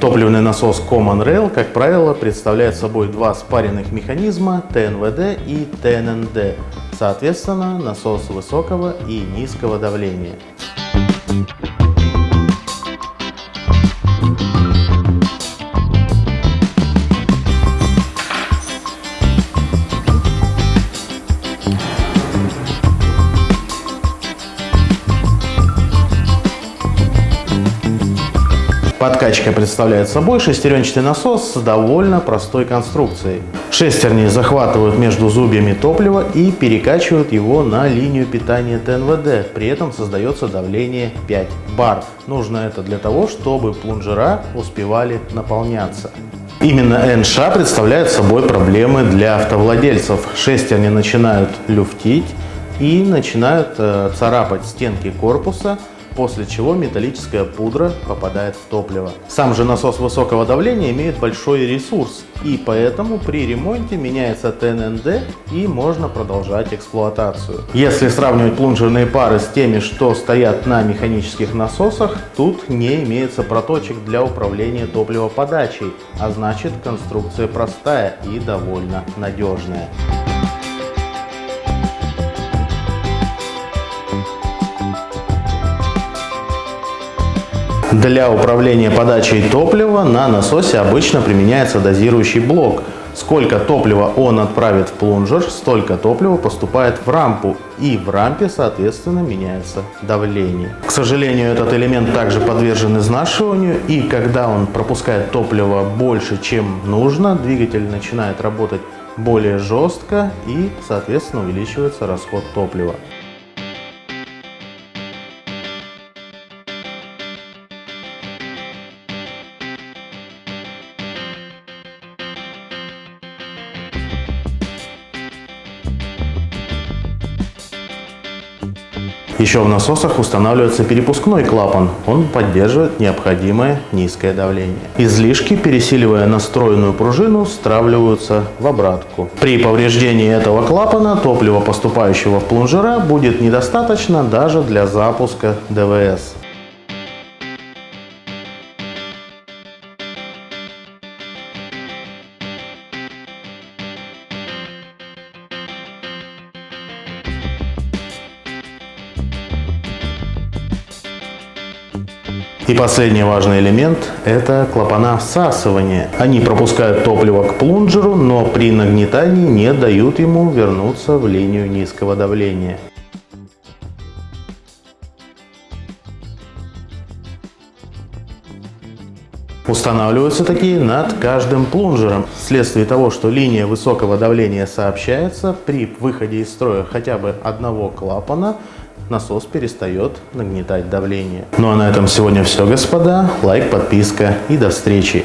Топливный насос Common Rail, как правило, представляет собой два спаренных механизма ТНВД и ТННД, соответственно, насос высокого и низкого давления. Подкачка представляет собой шестеренчатый насос с довольно простой конструкцией. Шестерни захватывают между зубьями топлива и перекачивают его на линию питания ТНВД. При этом создается давление 5 бар. Нужно это для того, чтобы плунжера успевали наполняться. Именно НШ представляет собой проблемы для автовладельцев. Шестерни начинают люфтить и начинают э, царапать стенки корпуса, после чего металлическая пудра попадает в топливо. Сам же насос высокого давления имеет большой ресурс, и поэтому при ремонте меняется ТННД и можно продолжать эксплуатацию. Если сравнивать плунжерные пары с теми, что стоят на механических насосах, тут не имеется проточек для управления топливоподачей, а значит конструкция простая и довольно надежная. Для управления подачей топлива на насосе обычно применяется дозирующий блок. Сколько топлива он отправит в плунжер, столько топлива поступает в рампу и в рампе соответственно меняется давление. К сожалению этот элемент также подвержен изнашиванию и когда он пропускает топливо больше чем нужно, двигатель начинает работать более жестко и соответственно увеличивается расход топлива. Еще в насосах устанавливается перепускной клапан. Он поддерживает необходимое низкое давление. Излишки, пересиливая настроенную пружину, стравливаются в обратку. При повреждении этого клапана топлива, поступающего в плунжера, будет недостаточно даже для запуска ДВС. И последний важный элемент – это клапана всасывания. Они пропускают топливо к плунжеру, но при нагнетании не дают ему вернуться в линию низкого давления. Устанавливаются такие над каждым плунжером. Вследствие того, что линия высокого давления сообщается, при выходе из строя хотя бы одного клапана насос перестает нагнетать давление. Ну а на этом сегодня все, господа. Лайк, подписка и до встречи.